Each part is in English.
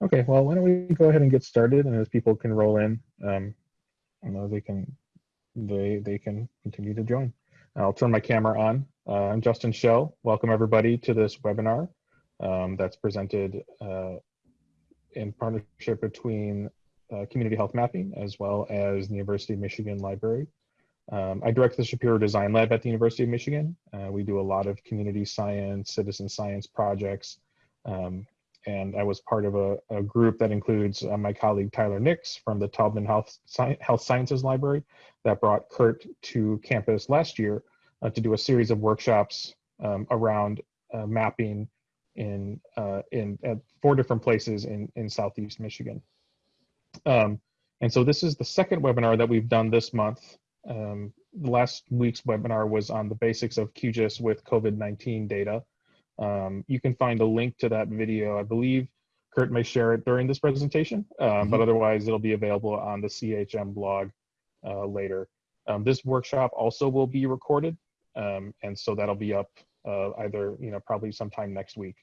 Okay, well, why don't we go ahead and get started, and as people can roll in, um, they can they they can continue to join. I'll turn my camera on. Uh, I'm Justin Schell. Welcome everybody to this webinar um, that's presented uh, in partnership between uh, Community Health Mapping as well as the University of Michigan Library. Um, I direct the Shapiro Design Lab at the University of Michigan. Uh, we do a lot of community science, citizen science projects, um, and I was part of a, a group that includes uh, my colleague Tyler Nix from the Taubman Health, Sci Health Sciences Library that brought Kurt to campus last year uh, to do a series of workshops um, around uh, mapping in uh, in at four different places in in Southeast Michigan. Um, and so this is the second webinar that we've done this month. Um, last week's webinar was on the basics of QGIS with COVID-19 data. Um, you can find a link to that video. I believe Kurt may share it during this presentation, um, mm -hmm. but otherwise it'll be available on the CHM blog uh, later. Um, this workshop also will be recorded, um, and so that'll be up uh, either, you know, probably sometime next week.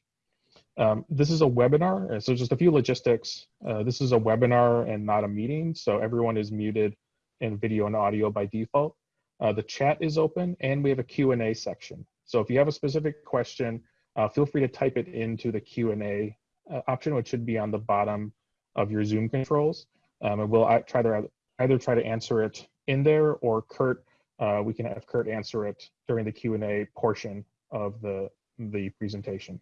Um, this is a webinar, so just a few logistics. Uh, this is a webinar and not a meeting, so everyone is muted in video and audio by default. Uh, the chat is open, and we have a Q&A section. So if you have a specific question, uh, feel free to type it into the Q&A uh, option, which should be on the bottom of your Zoom controls. Um, and we'll try to either try to answer it in there or Kurt, uh, we can have Kurt answer it during the Q&A portion of the, the presentation.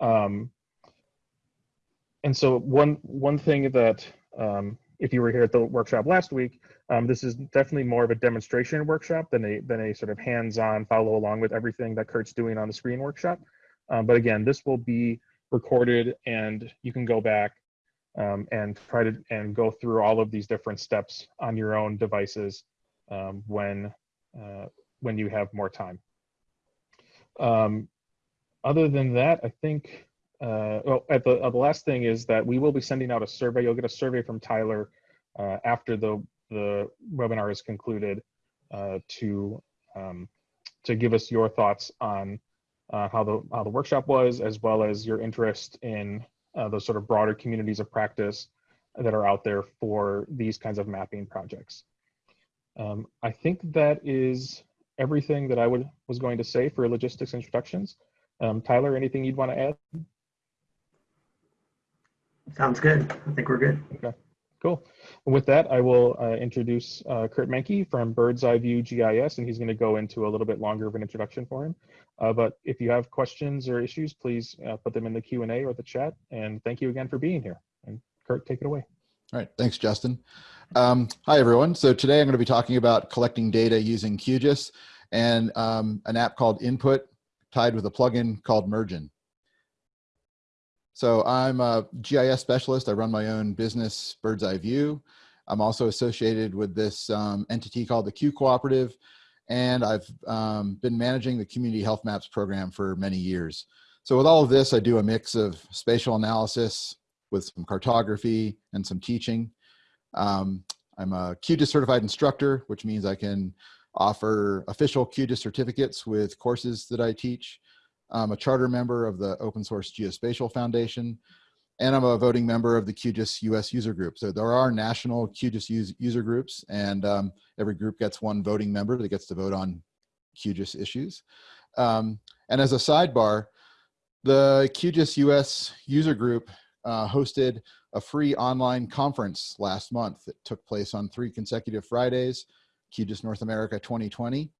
Um, and so one, one thing that, um, if you were here at the workshop last week, um, this is definitely more of a demonstration workshop than a, than a sort of hands-on follow along with everything that Kurt's doing on the screen workshop. Um, but again, this will be recorded and you can go back um, and try to and go through all of these different steps on your own devices um, when uh, when you have more time. Um, other than that, I think uh, well, at the, uh, the last thing is that we will be sending out a survey. You'll get a survey from Tyler uh, after the the webinar is concluded uh, to um, to give us your thoughts on uh, how the how the workshop was, as well as your interest in uh, those sort of broader communities of practice that are out there for these kinds of mapping projects. Um, I think that is everything that I would was going to say for logistics introductions. Um, Tyler, anything you'd want to add? Sounds good. I think we're good. Okay. Cool. And with that, I will uh, introduce uh, Kurt Menke from Bird's Eye View GIS, and he's going to go into a little bit longer of an introduction for him. Uh, but if you have questions or issues, please uh, put them in the Q&A or the chat. And thank you again for being here. And Kurt, take it away. All right, thanks, Justin. Um, hi, everyone. So today I'm going to be talking about collecting data using QGIS and um, an app called Input tied with a plugin called Mergin. So I'm a GIS specialist. I run my own business, Bird's Eye View. I'm also associated with this um, entity called the Q Cooperative, and I've um, been managing the Community Health Maps program for many years. So with all of this, I do a mix of spatial analysis with some cartography and some teaching. Um, I'm a QGIS certified instructor, which means I can offer official QGIS certificates with courses that I teach. I'm a charter member of the Open Source Geospatial Foundation, and I'm a voting member of the QGIS US user group. So there are national QGIS user groups, and um, every group gets one voting member that gets to vote on QGIS issues. Um, and as a sidebar, the QGIS US user group uh, hosted a free online conference last month that took place on three consecutive Fridays, QGIS North America 2020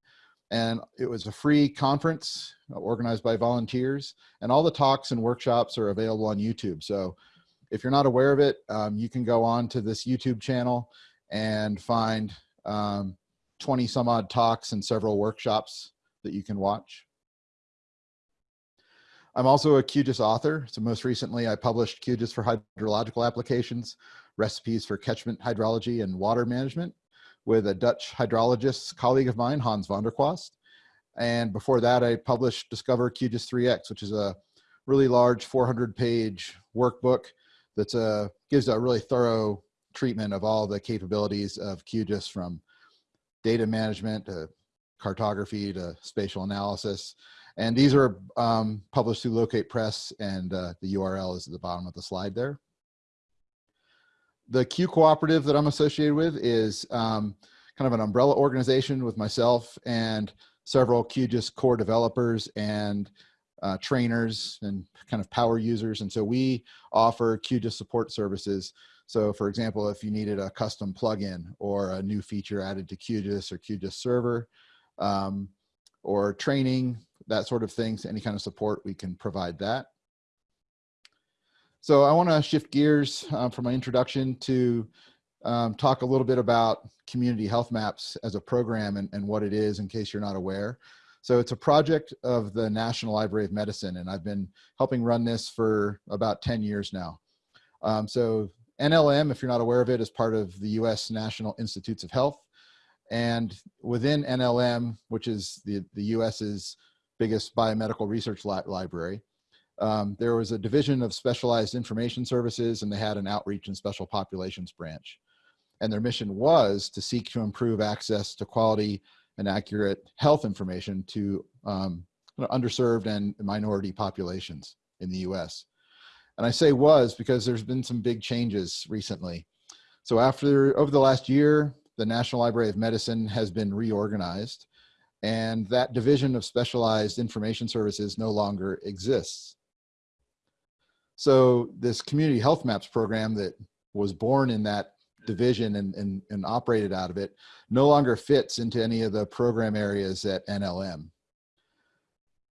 and it was a free conference organized by volunteers and all the talks and workshops are available on YouTube. So if you're not aware of it, um, you can go on to this YouTube channel and find um, 20 some odd talks and several workshops that you can watch. I'm also a QGIS author. So most recently I published QGIS for hydrological applications, recipes for catchment hydrology and water management with a Dutch hydrologist colleague of mine, Hans van der Kwast. And before that, I published Discover QGIS 3X, which is a really large 400 page workbook that gives a really thorough treatment of all the capabilities of QGIS from data management to cartography to spatial analysis. And these are um, published through Locate Press and uh, the URL is at the bottom of the slide there. The Q Cooperative that I'm associated with is um, kind of an umbrella organization with myself and several QGIS core developers and uh, trainers and kind of power users. And so we offer QGIS support services. So for example, if you needed a custom plugin or a new feature added to QGIS or QGIS server um, or training, that sort of things, any kind of support, we can provide that. So I want to shift gears uh, for my introduction to um, talk a little bit about community health maps as a program and, and what it is in case you're not aware. So it's a project of the National Library of Medicine, and I've been helping run this for about 10 years now. Um, so NLM, if you're not aware of it, is part of the US National Institutes of Health. And within NLM, which is the, the US's biggest biomedical research li library, um, there was a division of specialized information services and they had an outreach and special populations branch. And their mission was to seek to improve access to quality and accurate health information to um, underserved and minority populations in the US. And I say was because there's been some big changes recently. So after, over the last year, the National Library of Medicine has been reorganized and that division of specialized information services no longer exists. So this community health maps program that was born in that division and, and, and operated out of it no longer fits into any of the program areas at NLM.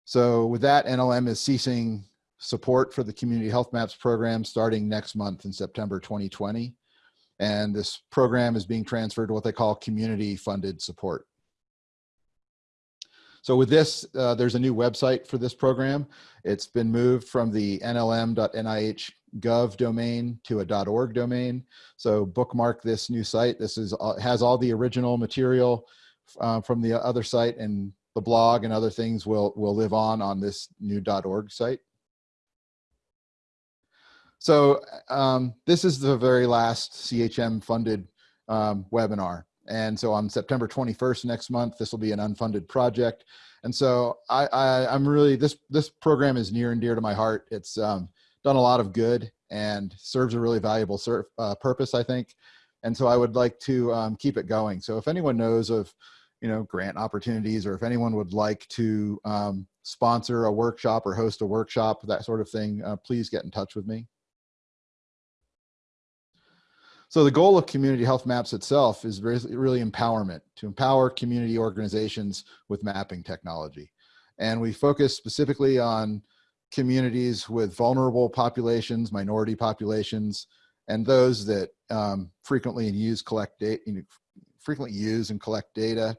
So with that, NLM is ceasing support for the Community Health Maps program starting next month in September 2020. And this program is being transferred to what they call community funded support. So with this, uh, there's a new website for this program. It's been moved from the nlm.nih.gov domain to a .org domain. So bookmark this new site. This is has all the original material uh, from the other site and the blog and other things will, will live on on this new .org site. So um, this is the very last CHM funded um, webinar. And so on September 21st next month, this will be an unfunded project. And so I, I, am really, this, this program is near and dear to my heart. It's, um, done a lot of good and serves a really valuable ser uh, purpose, I think. And so I would like to um, keep it going. So if anyone knows of, you know, grant opportunities, or if anyone would like to um, sponsor a workshop or host a workshop, that sort of thing, uh, please get in touch with me. So the goal of community health maps itself is really empowerment, to empower community organizations with mapping technology. And we focus specifically on communities with vulnerable populations, minority populations, and those that um, frequently use collect data, frequently use and collect data.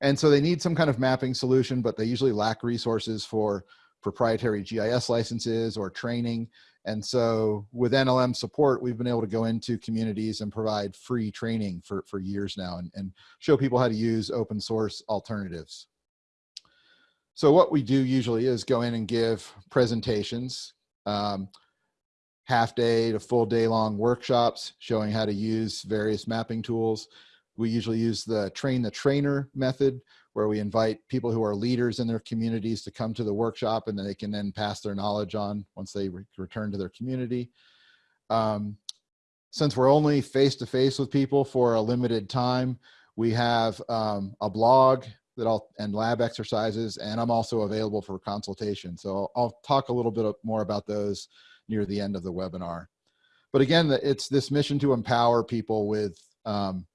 And so they need some kind of mapping solution, but they usually lack resources for proprietary GIS licenses or training. And so with NLM support, we've been able to go into communities and provide free training for, for years now and, and show people how to use open source alternatives. So what we do usually is go in and give presentations, um, half day to full day long workshops showing how to use various mapping tools. We usually use the train the trainer method where we invite people who are leaders in their communities to come to the workshop and then they can then pass their knowledge on once they re return to their community. Um, since we're only face to face with people for a limited time, we have um, a blog that I'll and lab exercises, and I'm also available for consultation. So I'll talk a little bit more about those near the end of the webinar. But again, it's this mission to empower people with um,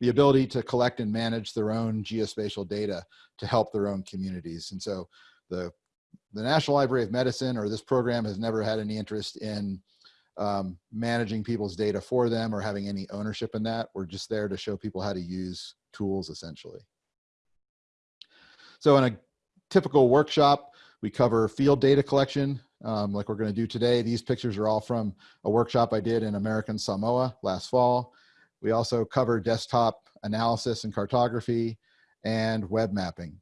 the ability to collect and manage their own geospatial data to help their own communities. And so the, the National Library of Medicine or this program has never had any interest in um, managing people's data for them or having any ownership in that. We're just there to show people how to use tools essentially. So in a typical workshop, we cover field data collection, um, like we're gonna do today. These pictures are all from a workshop I did in American Samoa last fall. We also cover desktop analysis and cartography and web mapping.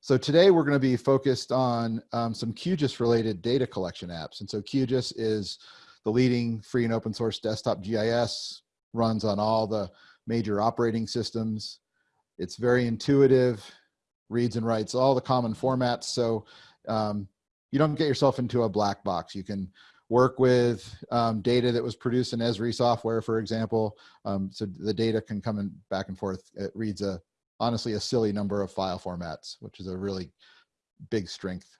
So today we're gonna be focused on um, some QGIS related data collection apps. And so QGIS is the leading free and open source desktop GIS, runs on all the major operating systems. It's very intuitive, reads and writes all the common formats. So um, you don't get yourself into a black box. You can work with um, data that was produced in Esri software, for example. Um, so the data can come in back and forth. It reads a, honestly, a silly number of file formats, which is a really big strength.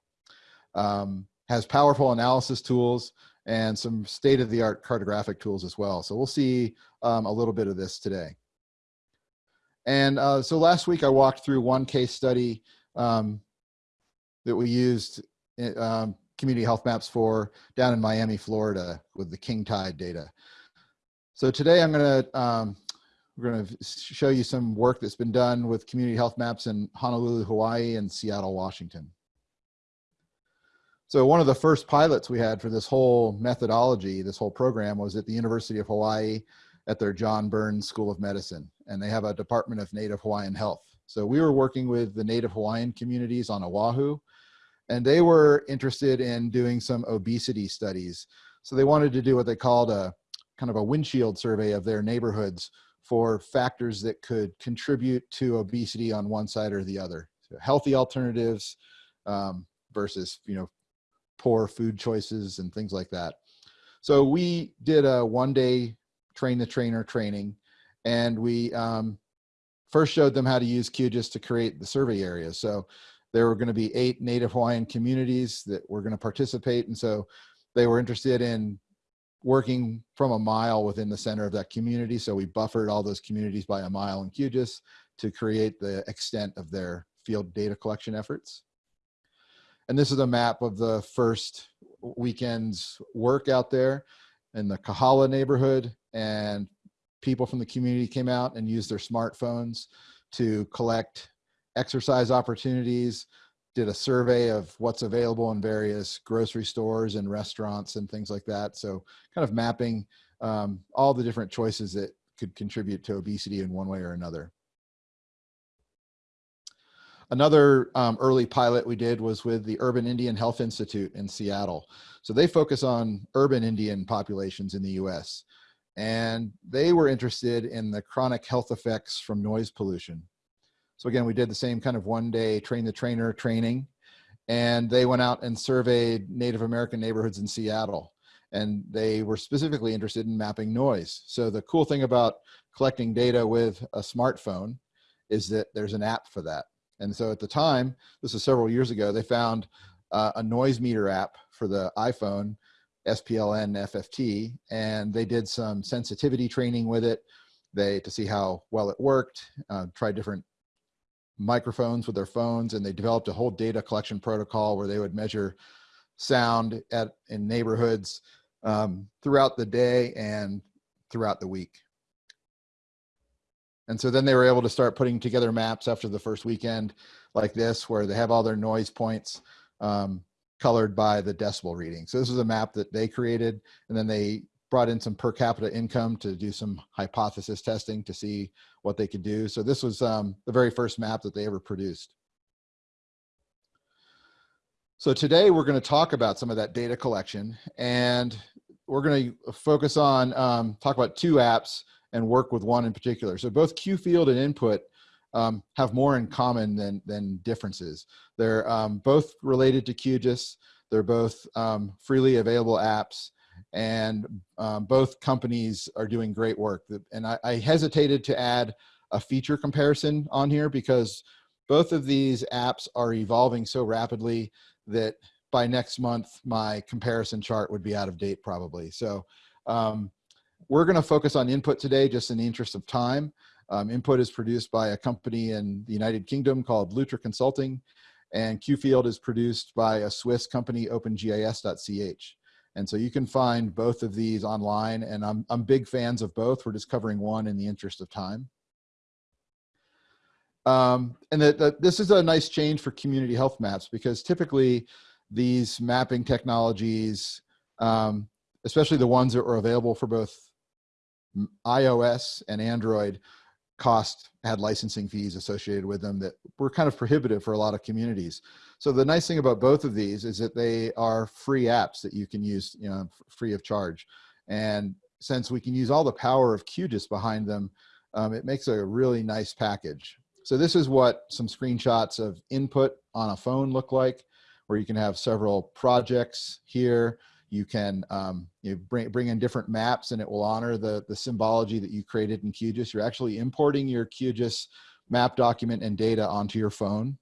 Um, has powerful analysis tools and some state-of-the-art cartographic tools as well. So we'll see um, a little bit of this today. And uh, so last week I walked through one case study um, that we used um, community health maps for down in Miami, Florida with the king tide data. So today I'm gonna, um, we're gonna show you some work that's been done with community health maps in Honolulu, Hawaii and Seattle, Washington. So one of the first pilots we had for this whole methodology, this whole program was at the University of Hawaii at their John Burns School of Medicine. And they have a Department of Native Hawaiian Health. So we were working with the Native Hawaiian communities on Oahu, and they were interested in doing some obesity studies. So they wanted to do what they called a kind of a windshield survey of their neighborhoods for factors that could contribute to obesity on one side or the other. So healthy alternatives um, versus, you know, poor food choices and things like that. So we did a one day train the trainer training and we um, first showed them how to use QGIS to create the survey area. So there were going to be eight Native Hawaiian communities that were going to participate. And so they were interested in working from a mile within the center of that community. So we buffered all those communities by a mile in QGIS to create the extent of their field data collection efforts. And this is a map of the first weekend's work out there in the Kahala neighborhood. And people from the community came out and used their smartphones to collect exercise opportunities, did a survey of what's available in various grocery stores and restaurants and things like that. So kind of mapping um, all the different choices that could contribute to obesity in one way or another. Another um, early pilot we did was with the Urban Indian Health Institute in Seattle. So they focus on urban Indian populations in the US. And they were interested in the chronic health effects from noise pollution. So again, we did the same kind of one day train the trainer training. And they went out and surveyed Native American neighborhoods in Seattle. And they were specifically interested in mapping noise. So the cool thing about collecting data with a smartphone is that there's an app for that. And so at the time, this was several years ago, they found uh, a noise meter app for the iPhone, SPLN FFT, and they did some sensitivity training with it they to see how well it worked, uh, tried different microphones with their phones, and they developed a whole data collection protocol where they would measure sound at in neighborhoods um, throughout the day and throughout the week. And so then they were able to start putting together maps after the first weekend like this, where they have all their noise points um, colored by the decibel reading. So this is a map that they created, and then they brought in some per capita income to do some hypothesis testing to see what they could do. So this was um, the very first map that they ever produced. So today we're going to talk about some of that data collection and we're going to focus on um, talk about two apps and work with one in particular. So both QField and Input um, have more in common than, than differences. They're um, both related to QGIS. They're both um, freely available apps and um, both companies are doing great work. And I, I hesitated to add a feature comparison on here because both of these apps are evolving so rapidly that by next month, my comparison chart would be out of date probably. So um, we're going to focus on input today just in the interest of time. Um, input is produced by a company in the United Kingdom called Lutra Consulting, and QField is produced by a Swiss company, OpenGIS.ch. And so you can find both of these online, and I'm, I'm big fans of both. We're just covering one in the interest of time. Um, and that, this is a nice change for community health maps because typically these mapping technologies, um, especially the ones that are available for both iOS and Android cost had licensing fees associated with them that were kind of prohibitive for a lot of communities. So the nice thing about both of these is that they are free apps that you can use, you know, free of charge. And since we can use all the power of QGIS behind them, um, it makes a really nice package. So this is what some screenshots of input on a phone look like, where you can have several projects here. You can um, you know, bring, bring in different maps and it will honor the, the symbology that you created in QGIS. You're actually importing your QGIS map document and data onto your phone.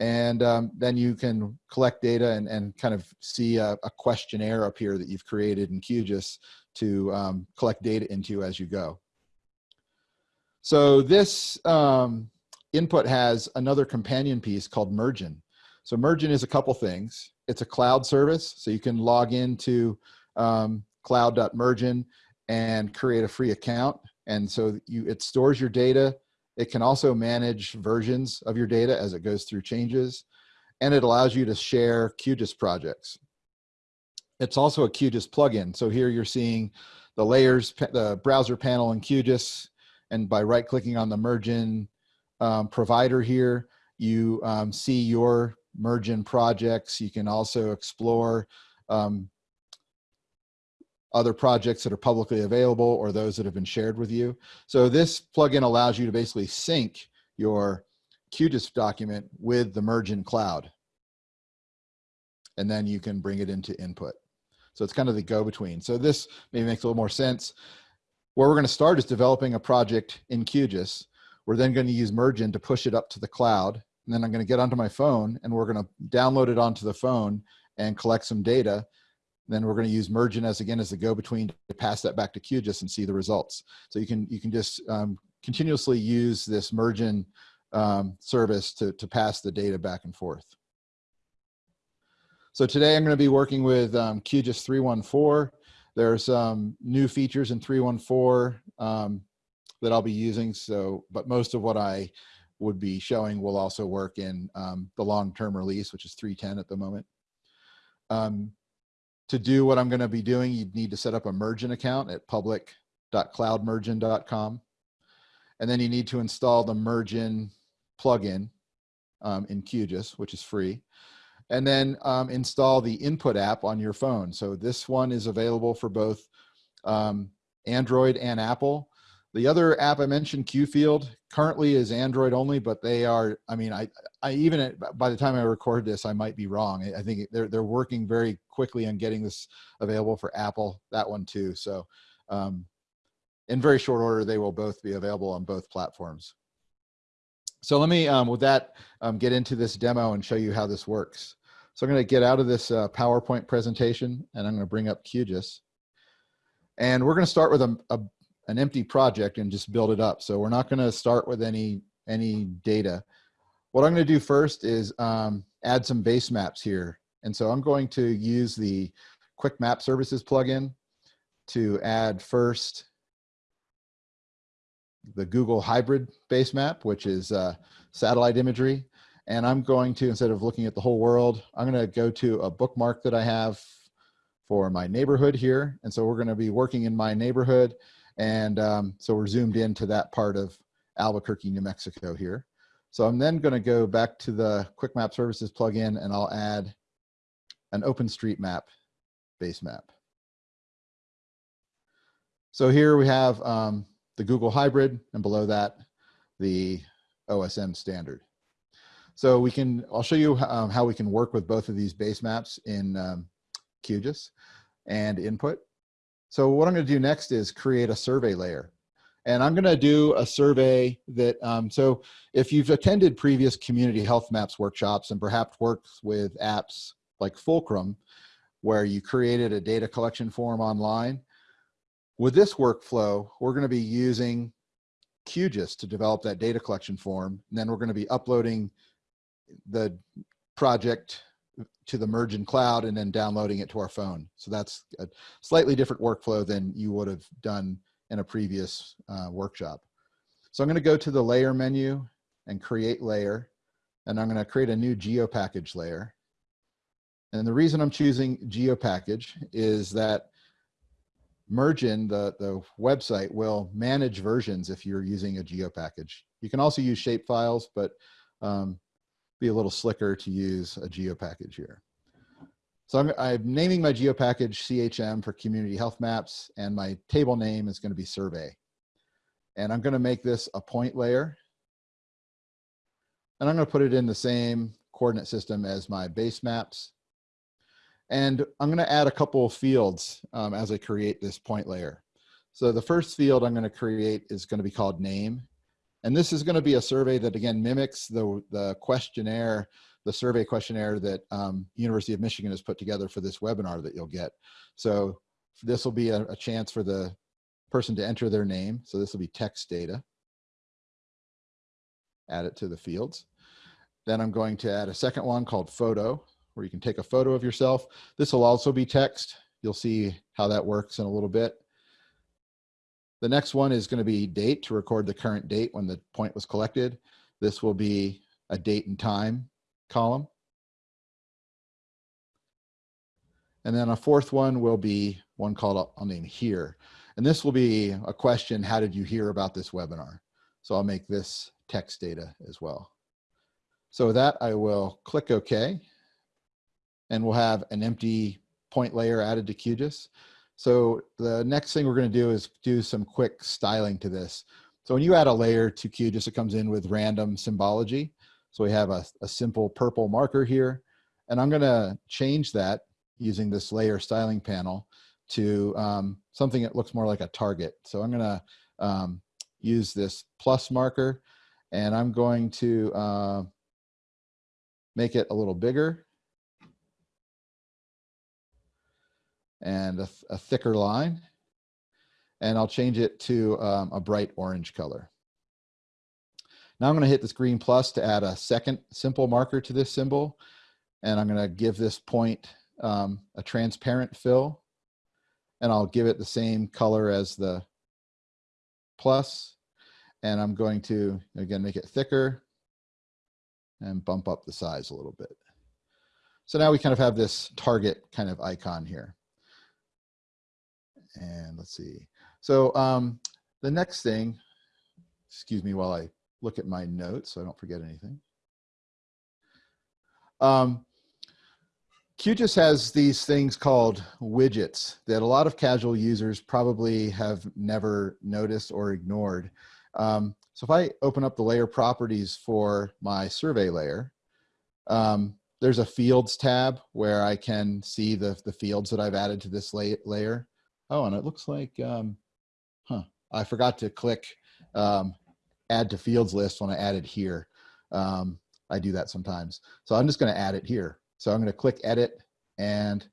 And um, then you can collect data and, and kind of see a, a questionnaire up here that you've created in QGIS to um, collect data into as you go. So this um, input has another companion piece called Mergin. So Mergin is a couple things. It's a cloud service, so you can log into um, cloud.mergin and create a free account. And so you, it stores your data. It can also manage versions of your data as it goes through changes. And it allows you to share QGIS projects. It's also a QGIS plugin. So here you're seeing the layers, the browser panel in QGIS. And by right clicking on the Mergin um, provider here, you um, see your Mergin projects. You can also explore um, other projects that are publicly available or those that have been shared with you. So this plugin allows you to basically sync your QGIS document with the Mergin cloud. And then you can bring it into input. So it's kind of the go-between. So this maybe makes a little more sense. Where we're gonna start is developing a project in QGIS. We're then gonna use Mergin to push it up to the cloud. And then I'm gonna get onto my phone and we're gonna download it onto the phone and collect some data. Then we're gonna use Mergin as again as the go-between to pass that back to QGIS and see the results. So you can, you can just um, continuously use this Mergin um, service to, to pass the data back and forth. So today I'm going to be working with um, QGIS 314. There's some new features in 314 um, that I'll be using. So, but most of what I would be showing will also work in um, the long-term release, which is 310 at the moment. Um, to do what I'm going to be doing, you'd need to set up a Mergin account at public.cloudmergin.com. And then you need to install the Mergin plugin um, in QGIS, which is free and then um, install the input app on your phone. So this one is available for both um, Android and Apple. The other app I mentioned, QField, currently is Android only, but they are, I mean, I, I even, by the time I record this, I might be wrong. I think they're, they're working very quickly on getting this available for Apple, that one too. So um, in very short order, they will both be available on both platforms. So let me, um, with that, um, get into this demo and show you how this works. So I'm going to get out of this uh, PowerPoint presentation and I'm going to bring up QGIS. And we're going to start with a, a, an empty project and just build it up. So we're not going to start with any, any data. What I'm going to do first is um, add some base maps here. And so I'm going to use the Quick Map Services plugin to add first the Google Hybrid base map, which is uh, satellite imagery. And I'm going to, instead of looking at the whole world, I'm going to go to a bookmark that I have for my neighborhood here. And so we're going to be working in my neighborhood. And um, so we're zoomed into that part of Albuquerque, New Mexico here. So I'm then going to go back to the Quick Map Services plugin and I'll add an OpenStreetMap base map. So here we have um, the Google Hybrid and below that, the OSM standard. So we can, I'll show you um, how we can work with both of these base maps in um, QGIS and input. So what I'm gonna do next is create a survey layer. And I'm gonna do a survey that, um, so if you've attended previous community health maps workshops and perhaps worked with apps like Fulcrum, where you created a data collection form online, with this workflow, we're gonna be using QGIS to develop that data collection form. And then we're gonna be uploading the project to the Mergin cloud and then downloading it to our phone. So that's a slightly different workflow than you would have done in a previous uh, workshop. So I'm gonna go to the layer menu and create layer. And I'm gonna create a new GeoPackage layer. And the reason I'm choosing GeoPackage is that Mergin, the, the website, will manage versions if you're using a GeoPackage. You can also use shapefiles, but um, be a little slicker to use a geo package here. So I'm, I'm, naming my geo package CHM for community health maps and my table name is gonna be survey. And I'm gonna make this a point layer. And I'm gonna put it in the same coordinate system as my base maps. And I'm going to add a couple of fields um, as I create this point layer. So the first field I'm going to create is going to be called name. And this is going to be a survey that again mimics the, the questionnaire, the survey questionnaire that um, University of Michigan has put together for this webinar that you'll get. So this will be a, a chance for the person to enter their name. So this will be text data. Add it to the fields. Then I'm going to add a second one called photo, where you can take a photo of yourself. This will also be text. You'll see how that works in a little bit. The next one is going to be date to record the current date when the point was collected. This will be a date and time column. And then a fourth one will be one called, I'll name here. And this will be a question, how did you hear about this webinar? So I'll make this text data as well. So with that, I will click OK. And we'll have an empty point layer added to QGIS. So the next thing we're going to do is do some quick styling to this. So when you add a layer to QGIS, it comes in with random symbology. So we have a, a simple purple marker here. And I'm going to change that using this layer styling panel to um, something that looks more like a target. So I'm going to um, use this plus marker and I'm going to uh, make it a little bigger and a, a thicker line. And I'll change it to um, a bright orange color. Now I'm going to hit this green plus to add a second simple marker to this symbol. And I'm going to give this point um, a transparent fill. And I'll give it the same color as the plus. And I'm going to, again, make it thicker and bump up the size a little bit. So now we kind of have this target kind of icon here. And let's see. So um, the next thing, excuse me while I look at my notes so I don't forget anything. Um, QGIS has these things called widgets that a lot of casual users probably have never noticed or ignored. Um, so if I open up the layer properties for my survey layer, um, there's a fields tab where I can see the, the fields that I've added to this la layer. Oh, and it looks like, um, huh, I forgot to click um, add to fields list when I added here. Um, I do that sometimes. So I'm just gonna add it here. So I'm gonna click edit and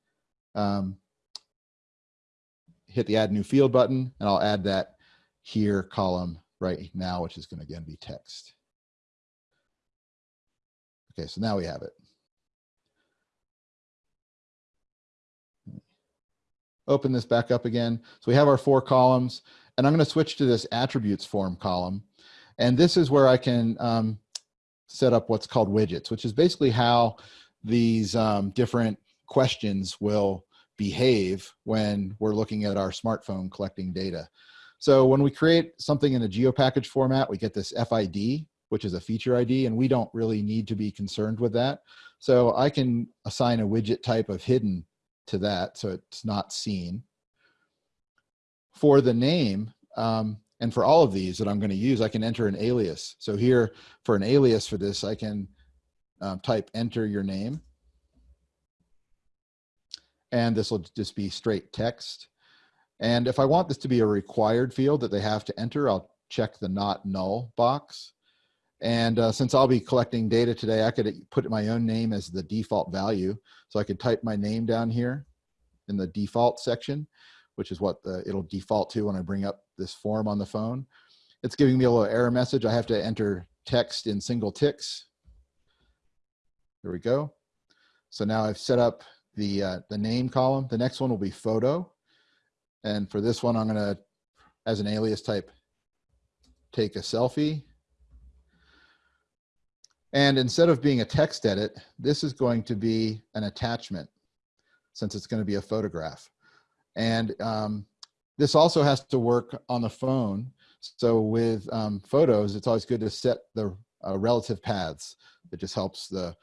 um, hit the add new field button and I'll add that here column right now, which is gonna again be text. Okay, so now we have it. Open this back up again. So we have our four columns and I'm going to switch to this attributes form column. And this is where I can um, set up what's called widgets, which is basically how these um, different questions will behave when we're looking at our smartphone collecting data. So when we create something in a geopackage format, we get this FID, which is a feature ID, and we don't really need to be concerned with that. So I can assign a widget type of hidden to that, so it's not seen. For the name, um, and for all of these that I'm going to use, I can enter an alias. So here, for an alias for this, I can um, type enter your name. And this will just be straight text. And if I want this to be a required field that they have to enter, I'll check the not null box. And uh, since I'll be collecting data today, I could put my own name as the default value. So I could type my name down here in the default section, which is what the, it'll default to when I bring up this form on the phone. It's giving me a little error message. I have to enter text in single ticks. There we go. So now I've set up the, uh, the name column. The next one will be photo. And for this one, I'm gonna, as an alias type, take a selfie. And instead of being a text edit, this is going to be an attachment since it's going to be a photograph. And um, this also has to work on the phone. So with um, photos, it's always good to set the uh, relative paths. It just helps the,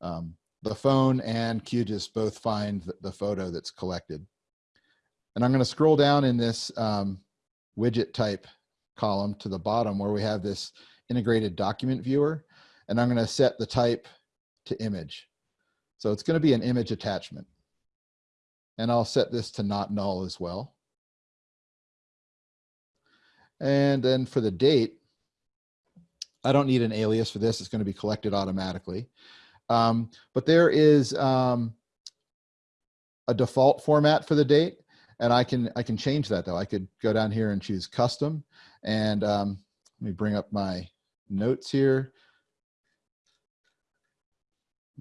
um, the phone and QGIS both find the, the, photo that's collected. And I'm going to scroll down in this um, widget type column to the bottom where we have this integrated document viewer and I'm going to set the type to image. So it's going to be an image attachment. And I'll set this to not null as well. And then for the date, I don't need an alias for this. It's going to be collected automatically. Um, but there is um, a default format for the date, and I can I can change that though. I could go down here and choose custom, and um, let me bring up my notes here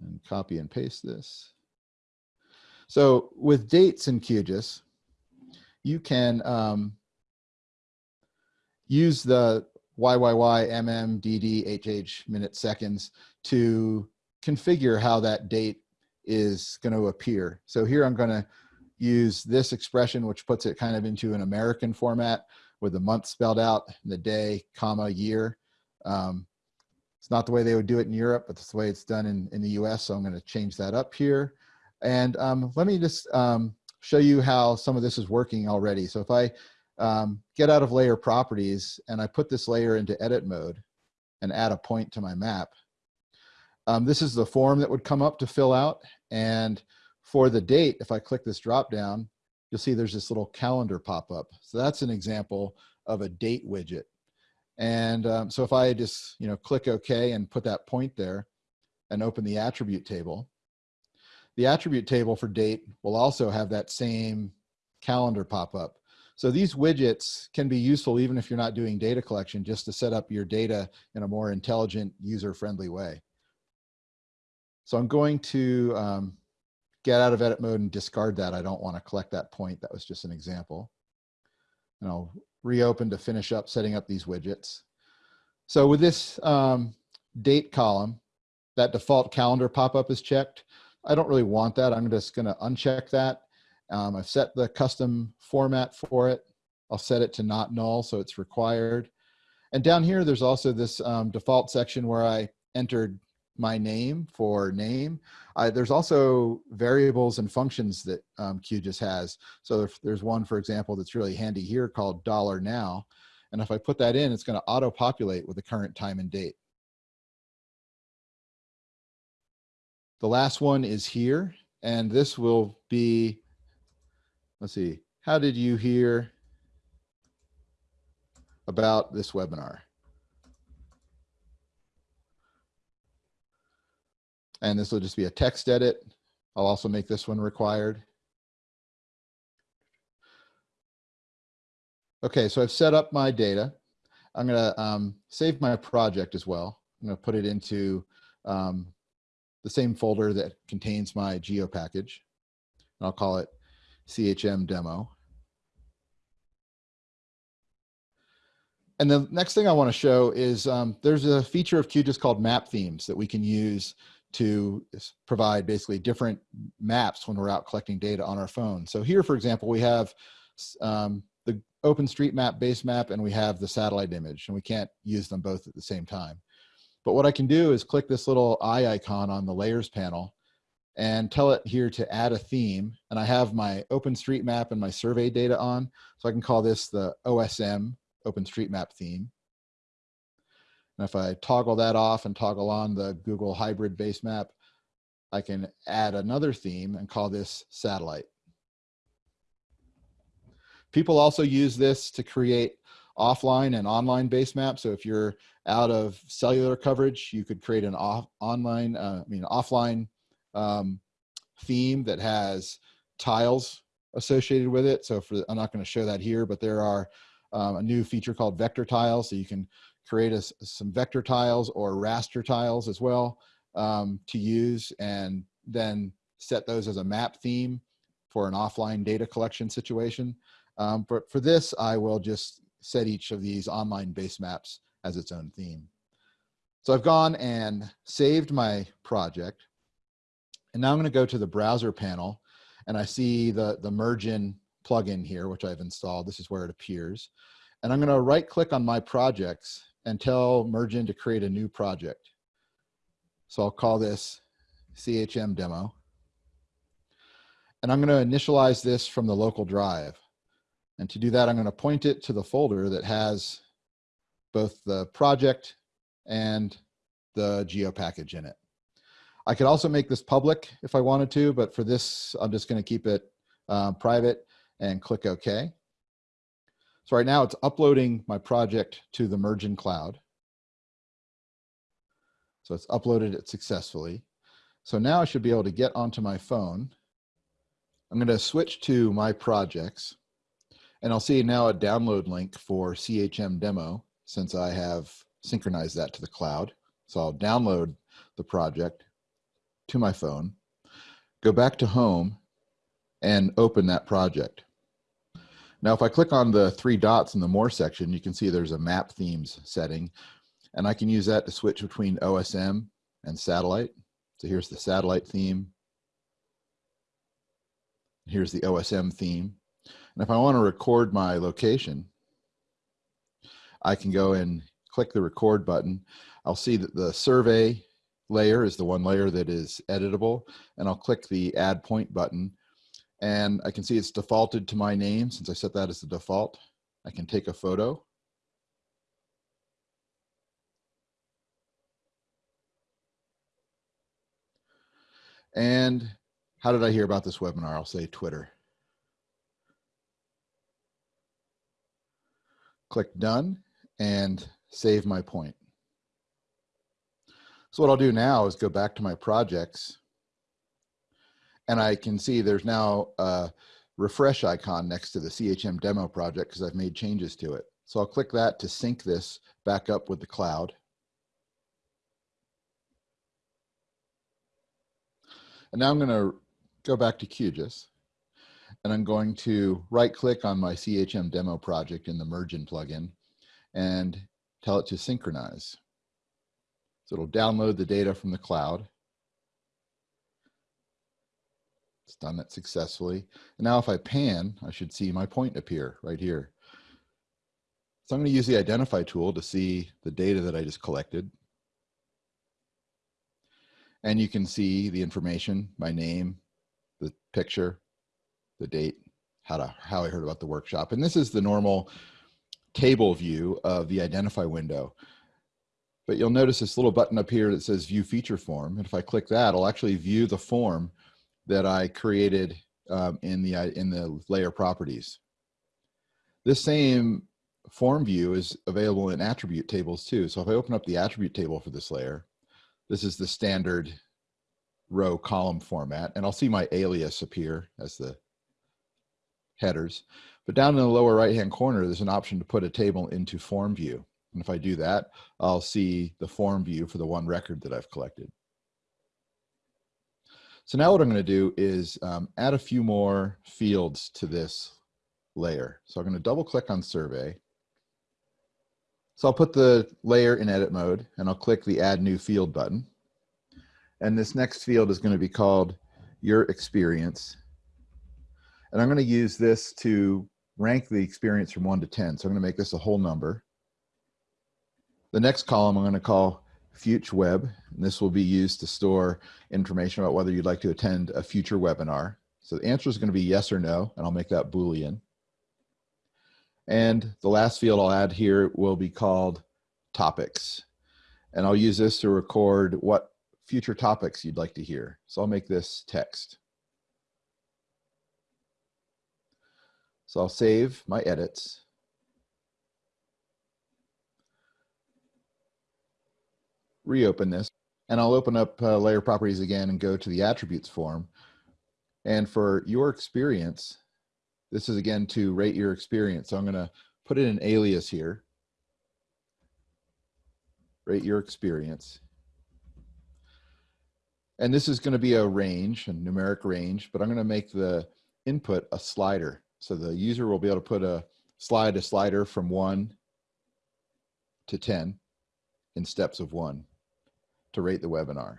and copy and paste this. So with dates in QGIS, you can um, use the YYY, MM, DD, HH minutes, seconds to configure how that date is going to appear. So here I'm going to use this expression, which puts it kind of into an American format with the month spelled out, the day, comma, year. Um, it's not the way they would do it in Europe, but it's the way it's done in, in the US. So I'm going to change that up here. And um, let me just um, show you how some of this is working already. So if I um, get out of layer properties and I put this layer into edit mode and add a point to my map, um, this is the form that would come up to fill out. And for the date, if I click this drop down, you'll see there's this little calendar pop up. So that's an example of a date widget. And um, so if I just you know click OK and put that point there and open the attribute table, the attribute table for date will also have that same calendar pop up. So these widgets can be useful even if you're not doing data collection, just to set up your data in a more intelligent, user-friendly way. So I'm going to um, get out of edit mode and discard that. I don't want to collect that point. That was just an example. And I'll reopen to finish up setting up these widgets. So with this um, date column, that default calendar pop-up is checked. I don't really want that. I'm just going to uncheck that. Um, I've set the custom format for it. I'll set it to not null, so it's required. And down here, there's also this um, default section where I entered my name for name. I, there's also variables and functions that um, QGIS has. So if there's one, for example, that's really handy here called dollar $now. And if I put that in, it's going to auto-populate with the current time and date. The last one is here, and this will be, let's see, how did you hear about this webinar? And this will just be a text edit. I'll also make this one required. Okay, so I've set up my data. I'm gonna um, save my project as well. I'm gonna put it into um, the same folder that contains my geo package. And I'll call it CHM demo. And the next thing I want to show is um, there's a feature of QGIS called map themes that we can use to provide basically different maps when we're out collecting data on our phone. So here, for example, we have um, the OpenStreetMap base map and we have the satellite image and we can't use them both at the same time. But what I can do is click this little eye icon on the layers panel and tell it here to add a theme. And I have my OpenStreetMap and my survey data on. So I can call this the OSM OpenStreetMap theme. And if I toggle that off and toggle on the Google hybrid base map, I can add another theme and call this satellite. People also use this to create offline and online base maps. So if you're out of cellular coverage, you could create an off, online, uh, I mean, offline um, theme that has tiles associated with it. So for, I'm not going to show that here, but there are um, a new feature called vector tiles. So you can create a, some vector tiles or raster tiles as well um, to use and then set those as a map theme for an offline data collection situation. Um, but for this, I will just set each of these online base maps as its own theme. So I've gone and saved my project. And now I'm gonna go to the browser panel and I see the, the Mergin plugin here, which I've installed. This is where it appears. And I'm gonna right click on my projects and tell Mergin to create a new project. So I'll call this CHM demo. And I'm going to initialize this from the local drive. And to do that, I'm going to point it to the folder that has both the project and the geo package in it. I could also make this public if I wanted to, but for this, I'm just going to keep it uh, private and click OK. So right now it's uploading my project to the Mergin cloud. So it's uploaded it successfully. So now I should be able to get onto my phone. I'm going to switch to my projects and I'll see now a download link for CHM demo since I have synchronized that to the cloud. So I'll download the project to my phone, go back to home and open that project. Now, if I click on the three dots in the more section, you can see there's a map themes setting and I can use that to switch between OSM and satellite. So here's the satellite theme. Here's the OSM theme. And if I want to record my location, I can go and click the record button. I'll see that the survey layer is the one layer that is editable and I'll click the add point button and I can see it's defaulted to my name since I set that as the default. I can take a photo. And how did I hear about this webinar? I'll say Twitter. Click done and save my point. So what I'll do now is go back to my projects and I can see there's now a refresh icon next to the CHM demo project because I've made changes to it. So I'll click that to sync this back up with the cloud. And now I'm going to go back to QGIS and I'm going to right click on my CHM demo project in the Mergin plugin and tell it to synchronize. So it'll download the data from the cloud. It's done that successfully. And now if I pan, I should see my point appear right here. So I'm going to use the identify tool to see the data that I just collected. And you can see the information, my name, the picture, the date, how to how I heard about the workshop. And this is the normal table view of the identify window. But you'll notice this little button up here that says view feature form. And if I click that, I'll actually view the form that I created um, in the in the layer properties. This same form view is available in attribute tables too. So if I open up the attribute table for this layer, this is the standard row column format, and I'll see my alias appear as the headers. But down in the lower right-hand corner, there's an option to put a table into form view. And if I do that, I'll see the form view for the one record that I've collected. So now what I'm going to do is um, add a few more fields to this layer. So I'm going to double click on survey. So I'll put the layer in edit mode and I'll click the add new field button. And this next field is going to be called your experience. And I'm going to use this to rank the experience from one to 10. So I'm going to make this a whole number. The next column I'm going to call Future Web. And this will be used to store information about whether you'd like to attend a future webinar. So the answer is going to be yes or no, and I'll make that Boolean. And the last field I'll add here will be called topics. And I'll use this to record what future topics you'd like to hear. So I'll make this text. So I'll save my edits. Reopen this and I'll open up uh, layer properties again and go to the attributes form. And for your experience, this is again to rate your experience. So I'm gonna put in an alias here. Rate your experience. And this is gonna be a range, a numeric range, but I'm gonna make the input a slider. So the user will be able to put a slide a slider from one to 10 in steps of one to rate the webinar.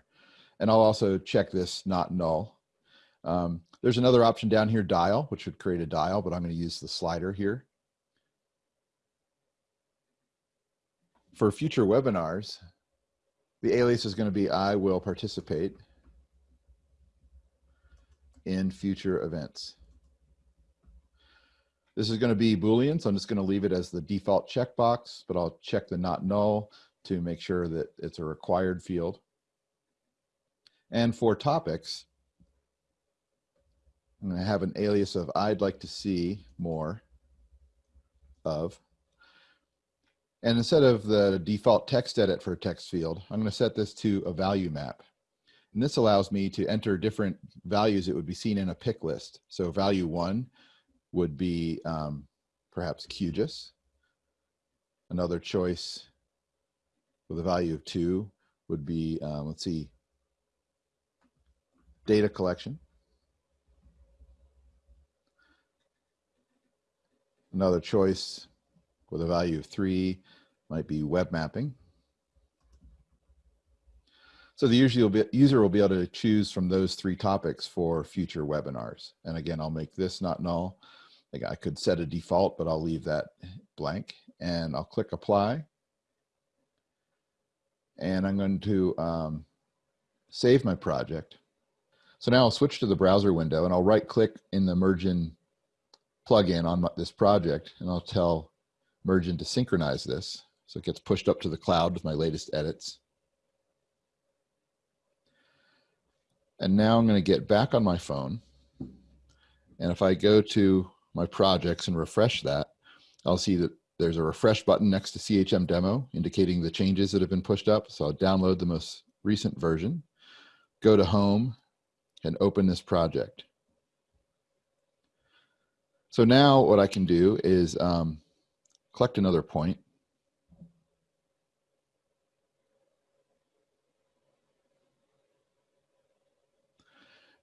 And I'll also check this not null. Um, there's another option down here, dial, which would create a dial, but I'm going to use the slider here. For future webinars, the alias is going to be I will participate in future events. This is going to be Boolean, so I'm just going to leave it as the default checkbox, but I'll check the not null to make sure that it's a required field. And for topics, I'm going to have an alias of I'd like to see more of. And instead of the default text edit for a text field, I'm going to set this to a value map. And this allows me to enter different values that would be seen in a pick list. So value one would be um, perhaps QGIS. Another choice with a value of two would be, um, let's see, data collection. Another choice with a value of three might be web mapping. So the user will, be, user will be able to choose from those three topics for future webinars. And again, I'll make this not null. Like I could set a default, but I'll leave that blank and I'll click apply. And I'm going to um, save my project. So now I'll switch to the browser window and I'll right click in the Mergin plugin on my, this project and I'll tell Mergin to synchronize this. So it gets pushed up to the cloud with my latest edits. And now I'm going to get back on my phone. And if I go to my projects and refresh that, I'll see that there's a refresh button next to CHM demo indicating the changes that have been pushed up. So I'll download the most recent version, go to home and open this project. So now what I can do is um, collect another point.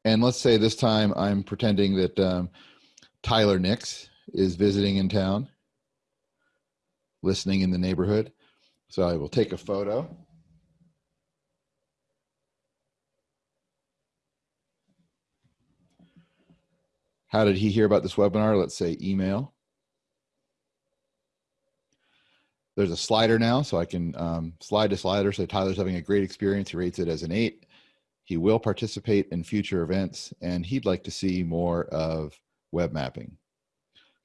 And let's say this time I'm pretending that um, Tyler Nix is visiting in town, listening in the neighborhood. So I will take a photo. How did he hear about this webinar? Let's say email. There's a slider now, so I can um, slide to slider. So Tyler's having a great experience. He rates it as an eight. He will participate in future events, and he'd like to see more of web mapping.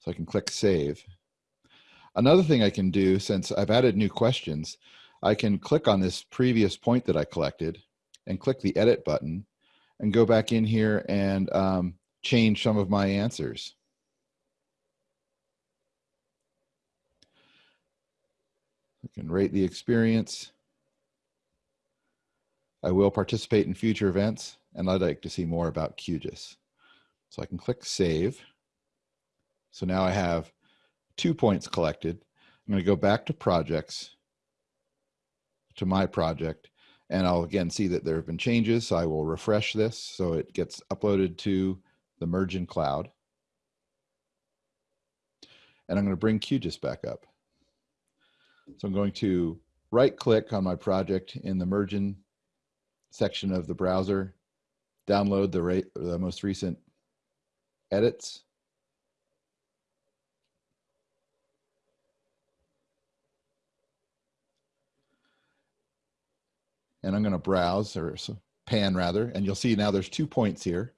So I can click save. Another thing I can do, since I've added new questions, I can click on this previous point that I collected and click the edit button and go back in here and um, change some of my answers. I can rate the experience. I will participate in future events and I'd like to see more about QGIS. So I can click save. So now I have two points collected. I'm going to go back to projects, to my project, and I'll again see that there have been changes. So I will refresh this so it gets uploaded to the Mergin cloud. And I'm going to bring QGIS back up. So I'm going to right click on my project in the Mergin section of the browser, download the, the most recent edits. And I'm going to browse or pan rather, and you'll see now there's two points here.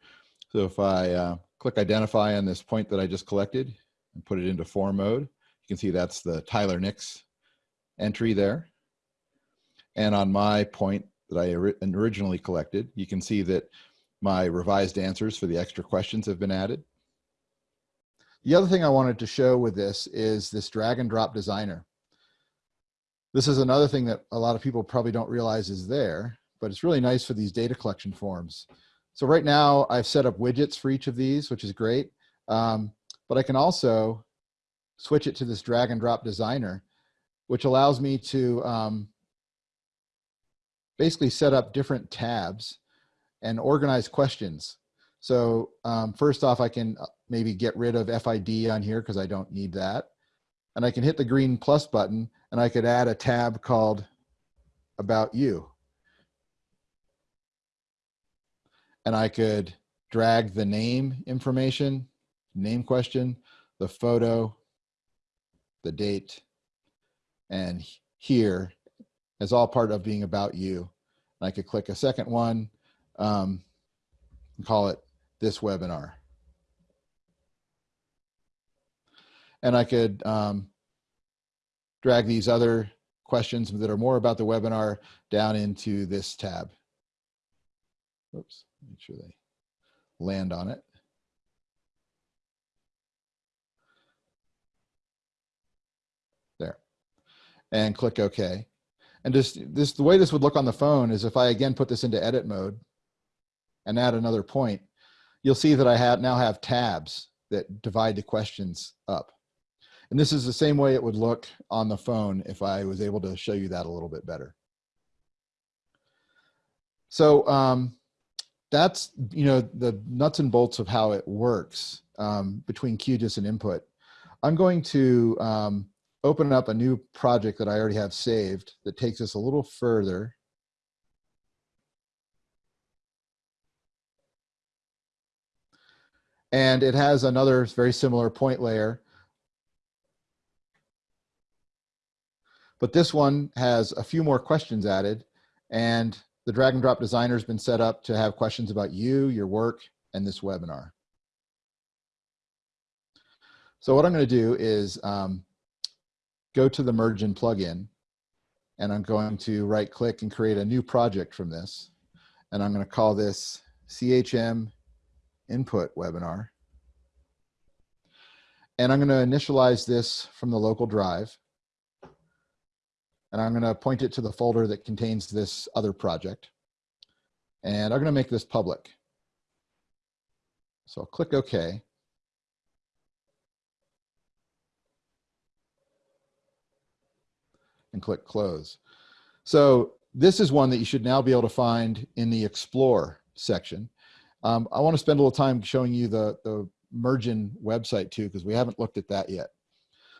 So if I uh, click identify on this point that I just collected and put it into form mode, you can see that's the Tyler Nix entry there. And on my point that I originally collected, you can see that my revised answers for the extra questions have been added. The other thing I wanted to show with this is this drag and drop designer. This is another thing that a lot of people probably don't realize is there, but it's really nice for these data collection forms. So right now I've set up widgets for each of these, which is great. Um, but I can also switch it to this drag and drop designer, which allows me to um, basically set up different tabs and organize questions. So um, first off, I can uh, maybe get rid of FID on here because I don't need that. And I can hit the green plus button and I could add a tab called about you. and I could drag the name information, name question, the photo, the date, and here as all part of being about you. And I could click a second one um, and call it this webinar. and I could um, drag these other questions that are more about the webinar down into this tab. Oops, make sure they land on it. There, and click OK. And just this, the way this would look on the phone is if I again put this into edit mode and add another point, you'll see that I have now have tabs that divide the questions up. And this is the same way it would look on the phone if I was able to show you that a little bit better. So um, that's, you know, the nuts and bolts of how it works um, between QGIS and input. I'm going to um, open up a new project that I already have saved that takes us a little further. And it has another very similar point layer. But this one has a few more questions added and the drag and drop designer has been set up to have questions about you, your work, and this webinar. So what I'm going to do is um, go to the merge Mergin plugin, and I'm going to right click and create a new project from this. And I'm going to call this CHM input webinar. And I'm going to initialize this from the local drive. And I'm going to point it to the folder that contains this other project. And I'm going to make this public. So I'll click OK. And click close. So this is one that you should now be able to find in the explore section. Um, I want to spend a little time showing you the, the Mergin website too, because we haven't looked at that yet.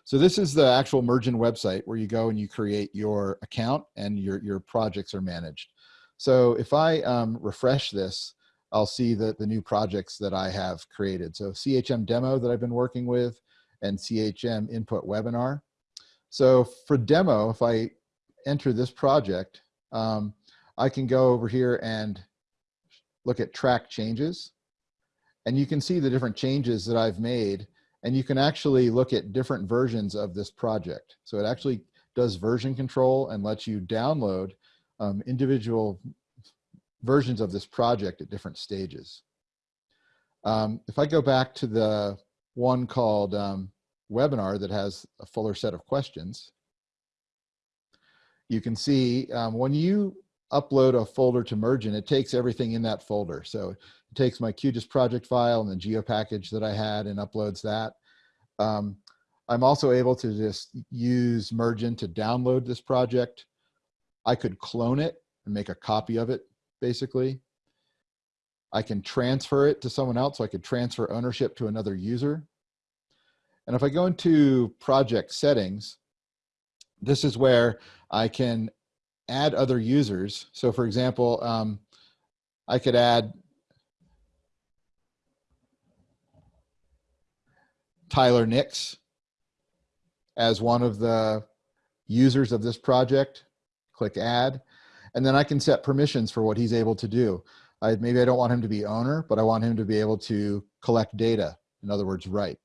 So this is the actual Mergin website where you go and you create your account and your, your projects are managed. So if I um, refresh this, I'll see that the new projects that I have created. So CHM demo that I've been working with and CHM input webinar. So for demo, if I enter this project, um, I can go over here and look at track changes. And you can see the different changes that I've made and you can actually look at different versions of this project. So it actually does version control and lets you download um, individual versions of this project at different stages. Um, if I go back to the one called um, webinar that has a fuller set of questions, you can see um, when you upload a folder to Mergin, it takes everything in that folder. So it takes my QGIS project file and the geo package that I had and uploads that. Um, I'm also able to just use Mergin to download this project. I could clone it and make a copy of it, basically. I can transfer it to someone else, so I could transfer ownership to another user. And if I go into project settings, this is where I can add other users. So for example, um, I could add Tyler Nix as one of the users of this project, click add, and then I can set permissions for what he's able to do. I, maybe I don't want him to be owner, but I want him to be able to collect data, in other words, write.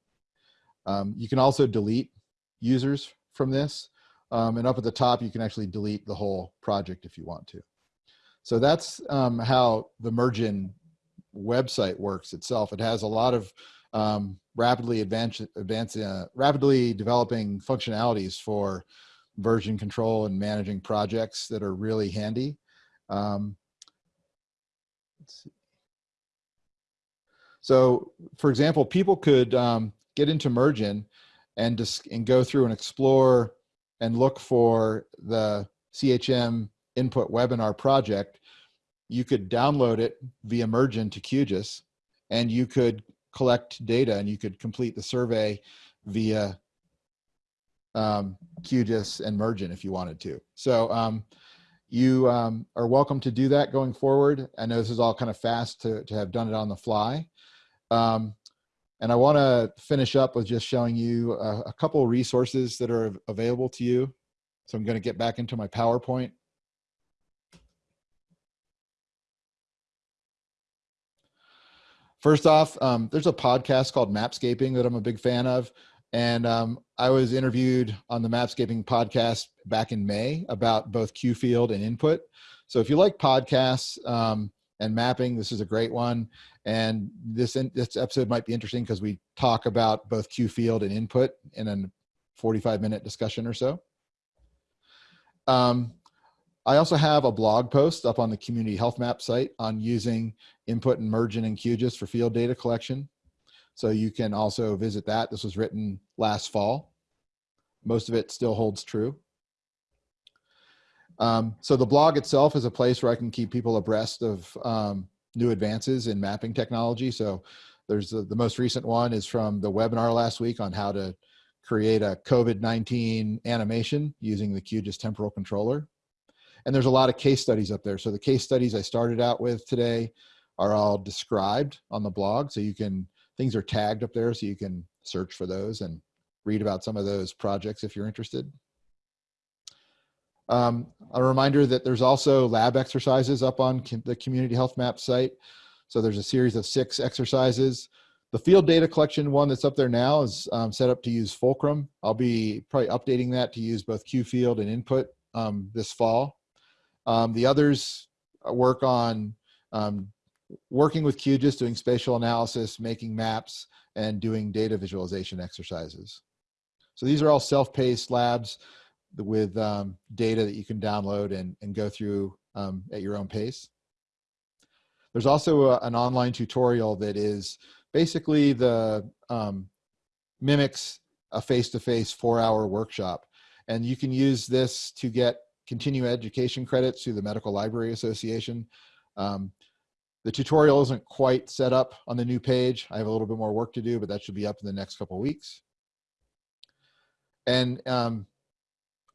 Um, you can also delete users from this. Um, and up at the top, you can actually delete the whole project if you want to. So that's um, how the Mergin website works itself. It has a lot of um, rapidly advancing, uh, rapidly developing functionalities for version control and managing projects that are really handy. Um, so, for example, people could um, get into Mergin and just and go through and explore and look for the CHM input webinar project, you could download it via Mergin to QGIS and you could collect data and you could complete the survey via um, QGIS and Mergin if you wanted to. So um, you um, are welcome to do that going forward. I know this is all kind of fast to, to have done it on the fly. Um, and I want to finish up with just showing you a, a couple resources that are available to you. So I'm going to get back into my PowerPoint. First off, um, there's a podcast called Mapscaping that I'm a big fan of. And um, I was interviewed on the Mapscaping podcast back in May about both QField and input. So if you like podcasts um, and mapping, this is a great one. And this, in, this episode might be interesting because we talk about both QField and input in a 45 minute discussion or so. Um, I also have a blog post up on the Community Health Map site on using input and Mergin in QGIS for field data collection. So you can also visit that. This was written last fall. Most of it still holds true. Um, so the blog itself is a place where I can keep people abreast of um, new advances in mapping technology. So there's the, the most recent one is from the webinar last week on how to create a COVID-19 animation using the QGIS temporal controller. And there's a lot of case studies up there. So the case studies I started out with today are all described on the blog. So you can, things are tagged up there so you can search for those and read about some of those projects if you're interested. Um, a reminder that there's also lab exercises up on the Community Health Map site. So there's a series of six exercises. The field data collection one that's up there now is um, set up to use Fulcrum. I'll be probably updating that to use both QField and input um, this fall. Um, the others work on um, working with QGIS, doing spatial analysis, making maps, and doing data visualization exercises. So these are all self-paced labs with um, data that you can download and, and go through um, at your own pace. There's also a, an online tutorial that is basically the um, mimics a face-to-face four-hour workshop. And you can use this to get continuing education credits through the Medical Library Association. Um, the tutorial isn't quite set up on the new page. I have a little bit more work to do, but that should be up in the next couple weeks. And um,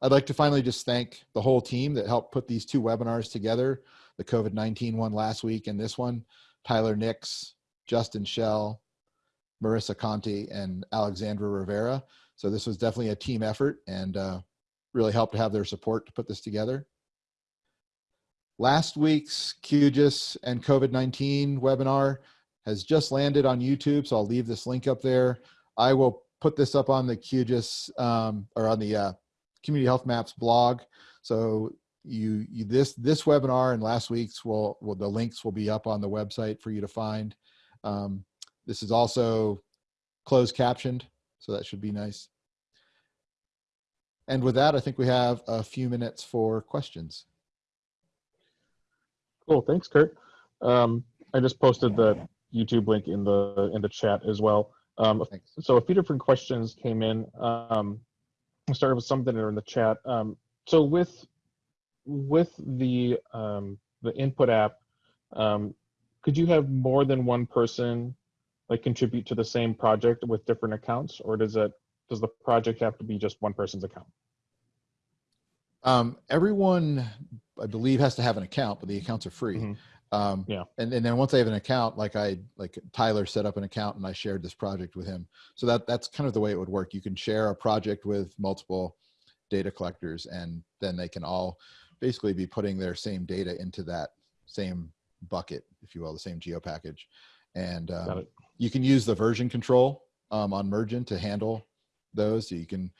I'd like to finally just thank the whole team that helped put these two webinars together, the COVID-19 one last week and this one, Tyler Nix, Justin Schell, Marissa Conti, and Alexandra Rivera. So this was definitely a team effort and uh, really helped to have their support to put this together. Last week's QGIS and COVID-19 webinar has just landed on YouTube, so I'll leave this link up there. I will put this up on the QGIS um, or on the uh, Community Health Maps blog. So you, you this this webinar and last week's will, will the links will be up on the website for you to find. Um, this is also closed captioned, so that should be nice. And with that, I think we have a few minutes for questions. Cool, thanks, Kurt. Um, I just posted the YouTube link in the in the chat as well. Um, so a few different questions came in. Um, I'll start with something in the chat. Um, so with with the um, the input app, um, could you have more than one person like contribute to the same project with different accounts, or does it does the project have to be just one person's account? Um, everyone, I believe, has to have an account, but the accounts are free. Mhm. Um, Yeah. And, and then once I have an account, like I, like Tyler set up an account and I shared this project with him. So that that's kind of the way it would work. You can share a project with multiple data collectors and then they can all basically be putting their same data into that same bucket, if you will, the same geo package. And um, you can use the version control um, on Mergin to handle those. So you can,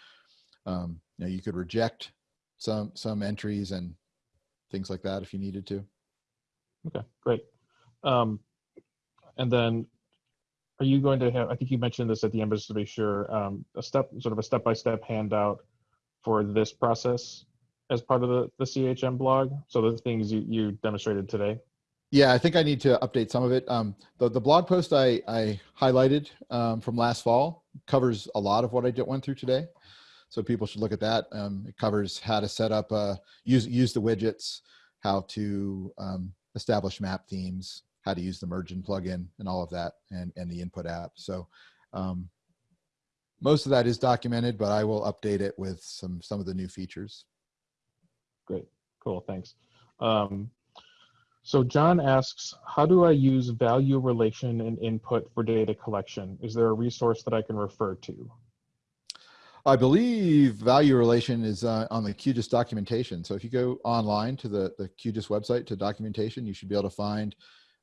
um, you know, you could reject some some entries and things like that if you needed to. Okay, great. Um, and then, are you going to have? I think you mentioned this at the end, but just to be sure, um, a step, sort of a step-by-step handout for this process as part of the the CHM blog. So the things you you demonstrated today. Yeah, I think I need to update some of it. Um, the, the blog post I, I highlighted um, from last fall covers a lot of what I did, went through today. So people should look at that. Um, it covers how to set up, uh, use, use the widgets, how to um, establish map themes, how to use the Mergin plugin and all of that and, and the input app. So um, most of that is documented, but I will update it with some, some of the new features. Great, cool, thanks. Um, so John asks, how do I use value relation and input for data collection? Is there a resource that I can refer to? I believe value relation is uh, on the QGIS documentation. So if you go online to the, the QGIS website to documentation, you should be able to find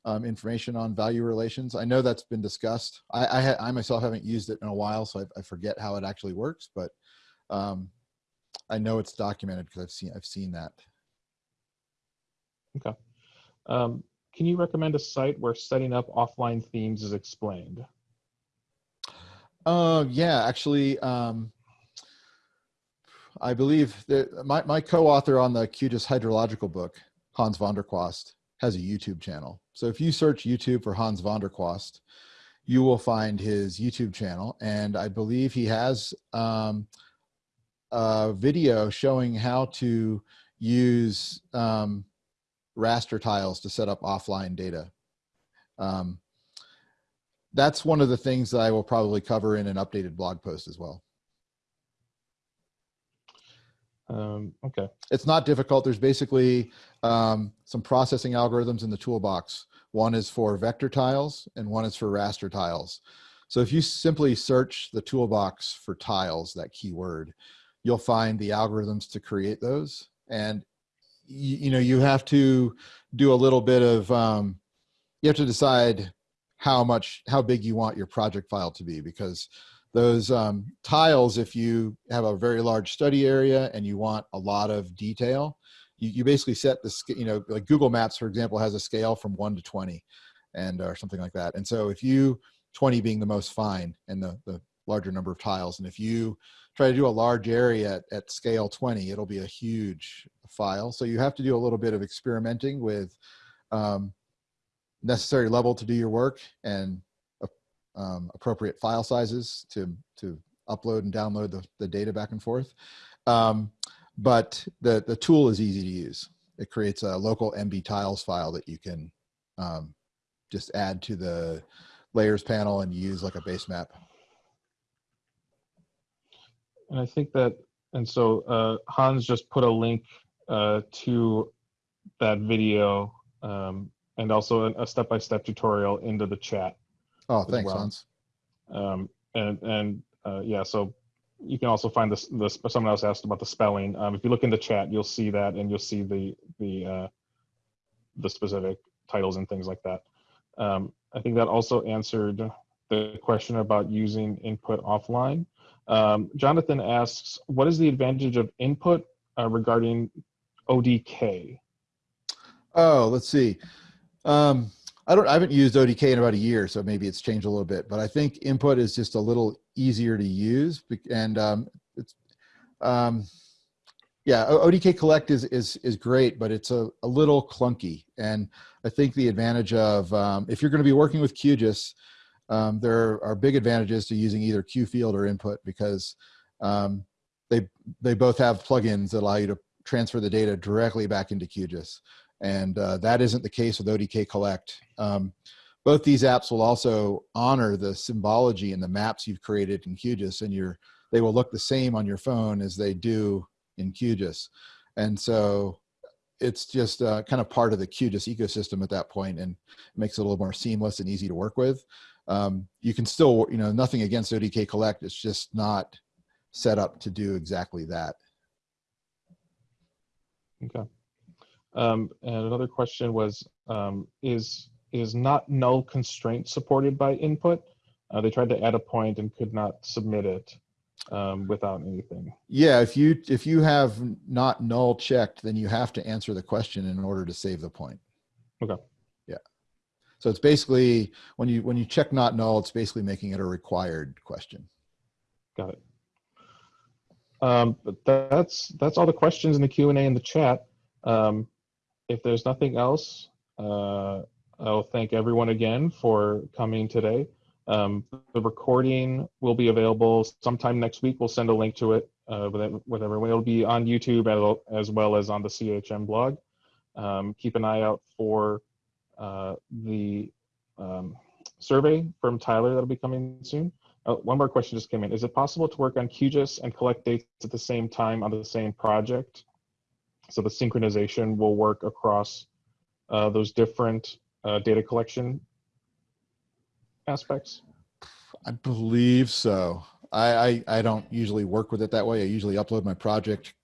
um, information on value relations. I know that's been discussed. I, I, I myself haven't used it in a while, so I, I forget how it actually works, but um, I know it's documented because I've seen, I've seen that. Okay. Um, can you recommend a site where setting up offline themes is explained? Uh, yeah, actually, um, I believe that my, my co-author on the QGIS hydrological book, Hans van der Kwast, has a YouTube channel. So if you search YouTube for Hans van der Kwast, you will find his YouTube channel. And I believe he has um, a video showing how to use um, raster tiles to set up offline data. Um, that's one of the things that I will probably cover in an updated blog post as well. Um, okay. It's not difficult. There's basically um, some processing algorithms in the toolbox. One is for vector tiles and one is for raster tiles. So if you simply search the toolbox for tiles, that keyword, you'll find the algorithms to create those. And you, you know, you have to do a little bit of, um, you have to decide how much, how big you want your project file to be because those um, tiles, if you have a very large study area and you want a lot of detail, you, you basically set the, you know, like Google Maps, for example, has a scale from one to 20 and or something like that. And so if you, 20 being the most fine and the, the larger number of tiles. And if you try to do a large area at, at scale 20, it'll be a huge file. So you have to do a little bit of experimenting with um, necessary level to do your work and um, appropriate file sizes to, to upload and download the, the data back and forth. Um, but the, the tool is easy to use. It creates a local MBTiles file that you can um, just add to the layers panel and use like a base map. And I think that, and so uh, Hans just put a link uh, to that video um, and also a- step-by-step tutorial into the chat. Oh, thanks, well. Hans. Um, and and uh, yeah, so you can also find this. This someone else asked about the spelling. Um, if you look in the chat, you'll see that, and you'll see the the uh, the specific titles and things like that. Um, I think that also answered the question about using input offline. Um, Jonathan asks, what is the advantage of input uh, regarding ODK? Oh, let's see. Um, I don't, I haven't used ODK in about a year, so maybe it's changed a little bit, but I think input is just a little easier to use and um, it's, um, yeah, ODK collect is, is, is great, but it's a, a little clunky. And I think the advantage of, um, if you're going to be working with QGIS, um, there are big advantages to using either QField or input because um, they, they both have plugins that allow you to transfer the data directly back into QGIS and uh, that isn't the case with ODK Collect. Um, both these apps will also honor the symbology and the maps you've created in QGIS, and your they will look the same on your phone as they do in QGIS, and so it's just uh, kind of part of the QGIS ecosystem at that point, and makes it a little more seamless and easy to work with. Um, you can still, you know, nothing against ODK Collect. It's just not set up to do exactly that. Okay. Um, and another question was, um, is is not null constraint supported by input? Uh, they tried to add a point and could not submit it um, without anything. Yeah, if you if you have not null checked, then you have to answer the question in order to save the point. Okay. Yeah. So it's basically when you when you check not null, it's basically making it a required question. Got it. Um, but that's that's all the questions in the Q and A in the chat. Um, if there's nothing else, uh, I'll thank everyone again for coming today. Um, the recording will be available sometime next week. We'll send a link to it uh, with, everyone. It'll be on YouTube as- as well as on the CHM blog. Um, keep an eye out for uh, the um, survey from Tyler that'll be coming soon. Uh, one more question just came in. Is it possible to work on QGIS and collect dates at the same time on the same project? So the synchronization will work across uh, those different uh, data collection aspects. I believe so. I, I I don't usually work with it that way. I usually upload my project,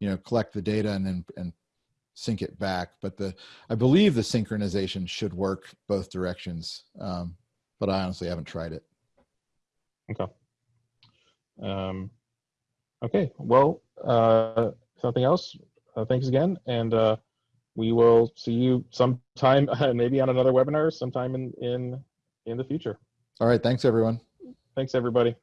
you know, collect the data and then and sync it back. But the I believe the synchronization should work both directions. Um, but I honestly haven't tried it. Okay. Um, okay. Well, uh, something else. Uh, thanks again, and uh, we will see you sometime, maybe on another webinar, sometime in in in the future. All right. Thanks, everyone. Thanks, everybody.